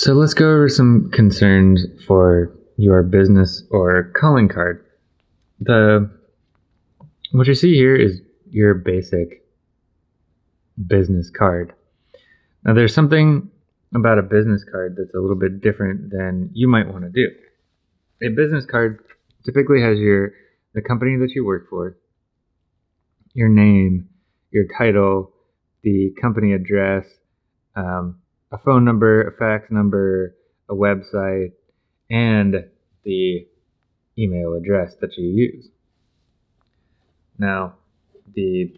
So let's go over some concerns for your business or calling card. The what you see here is your basic business card. Now there's something about a business card that's a little bit different than you might want to do. A business card typically has your the company that you work for, your name, your title, the company address, um, a phone number, a fax number, a website, and the email address that you use. Now, the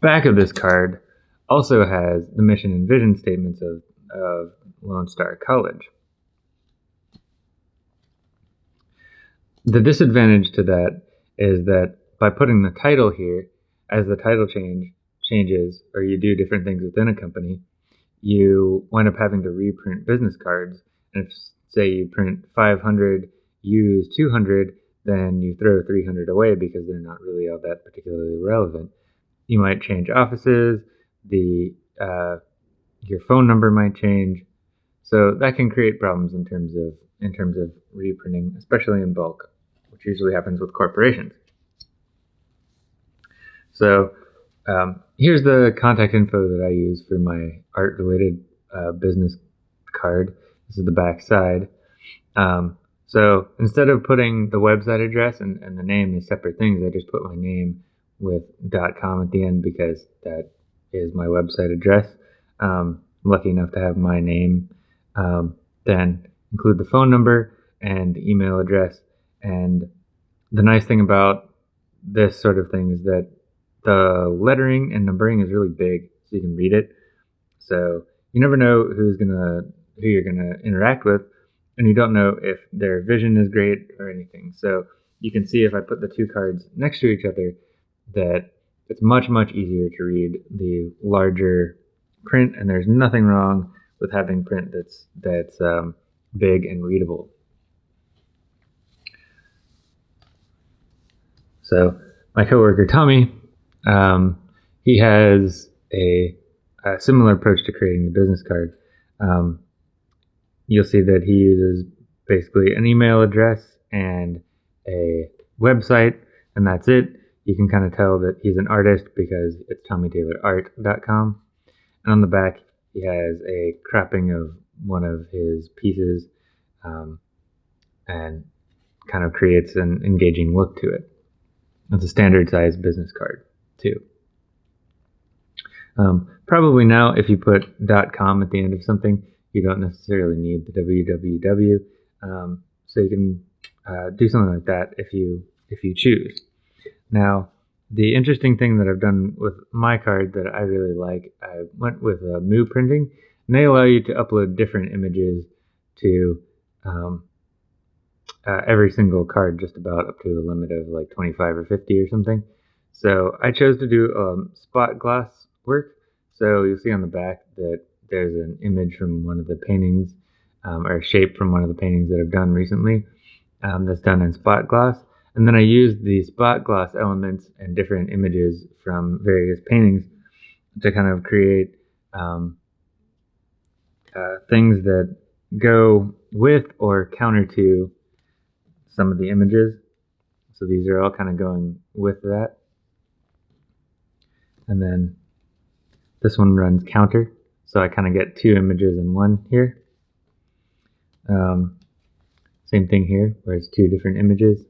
back of this card also has the mission and vision statements of, of Lone Star College. The disadvantage to that is that by putting the title here, as the title change changes or you do different things within a company, you wind up having to reprint business cards. And if, say, you print 500, use 200, then you throw 300 away because they're not really all that particularly relevant. You might change offices, the uh, your phone number might change, so that can create problems in terms of in terms of reprinting, especially in bulk, which usually happens with corporations. So um, here's the contact info that I use for my art related uh, business card. This is the back side. Um, so instead of putting the website address and, and the name as separate things, I just put my name with .com at the end because that is my website address. Um, I'm lucky enough to have my name. Um, then include the phone number and email address. And the nice thing about this sort of thing is that the lettering and numbering is really big, so you can read it. So you never know who's gonna who you're gonna interact with, and you don't know if their vision is great or anything. So you can see if I put the two cards next to each other that it's much much easier to read the larger print, and there's nothing wrong with having print that's that's um, big and readable. So my coworker Tommy um, he has a, a, similar approach to creating the business card. Um, you'll see that he uses basically an email address and a website, and that's it. You can kind of tell that he's an artist because it's TommyTaylorArt.com. And on the back, he has a cropping of one of his pieces um, and kind of creates an engaging look to it. It's a standard size business card too. Um, probably now, if you put .com at the end of something, you don't necessarily need the www. Um, so you can uh, do something like that if you if you choose. Now, the interesting thing that I've done with my card that I really like, I went with uh, Moo Printing, and they allow you to upload different images to um, uh, every single card, just about up to a limit of like 25 or 50 or something. So I chose to do um, spot gloss work. So you'll see on the back that there's an image from one of the paintings um, or a shape from one of the paintings that I've done recently um, that's done in spot gloss. And then I used the spot gloss elements and different images from various paintings to kind of create um, uh, things that go with or counter to some of the images. So these are all kind of going with that. And then this one runs counter. So I kind of get two images in one here. Um, same thing here, where it's two different images.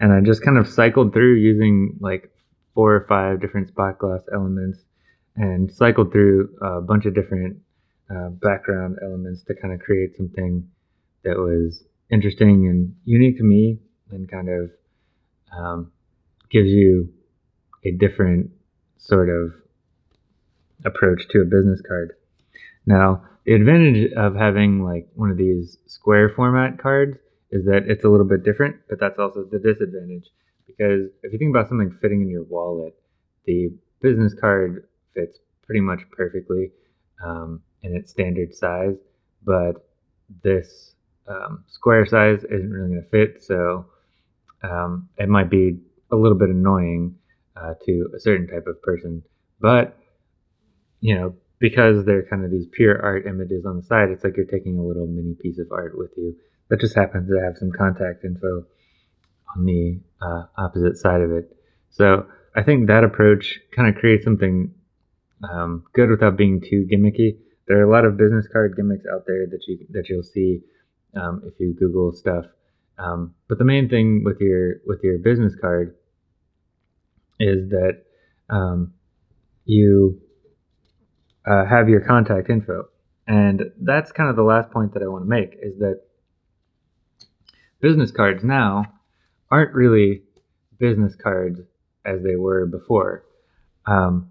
And I just kind of cycled through using like four or five different spot gloss elements and cycled through a bunch of different uh, background elements to kind of create something that was interesting and unique to me and kind of um, gives you a different sort of approach to a business card. Now, the advantage of having like one of these square format cards is that it's a little bit different, but that's also the disadvantage because if you think about something fitting in your wallet, the business card fits pretty much perfectly um, in its standard size, but this um, square size isn't really going to fit, so um, it might be a little bit annoying uh, to a certain type of person. But you know, because they're kind of these pure art images on the side, it's like you're taking a little mini piece of art with you that just happens to have some contact info on the uh, opposite side of it. So I think that approach kind of creates something um, good without being too gimmicky. There are a lot of business card gimmicks out there that you that you'll see um, if you Google stuff. Um, but the main thing with your with your business card is that um, you uh, have your contact info, and that's kind of the last point that I want to make is that business cards now aren't really business cards as they were before. Um,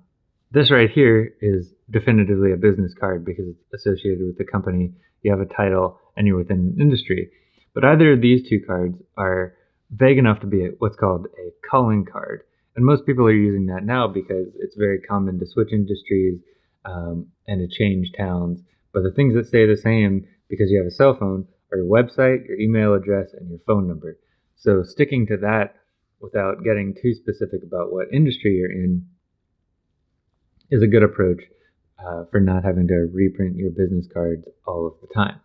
this right here is definitively a business card because it's associated with the company. You have a title and you're within an industry. But either of these two cards are vague enough to be what's called a calling card. And most people are using that now because it's very common to switch industries um, and to change towns. But the things that stay the same because you have a cell phone are your website, your email address, and your phone number. So sticking to that without getting too specific about what industry you're in is a good approach uh, for not having to reprint your business cards all of the time.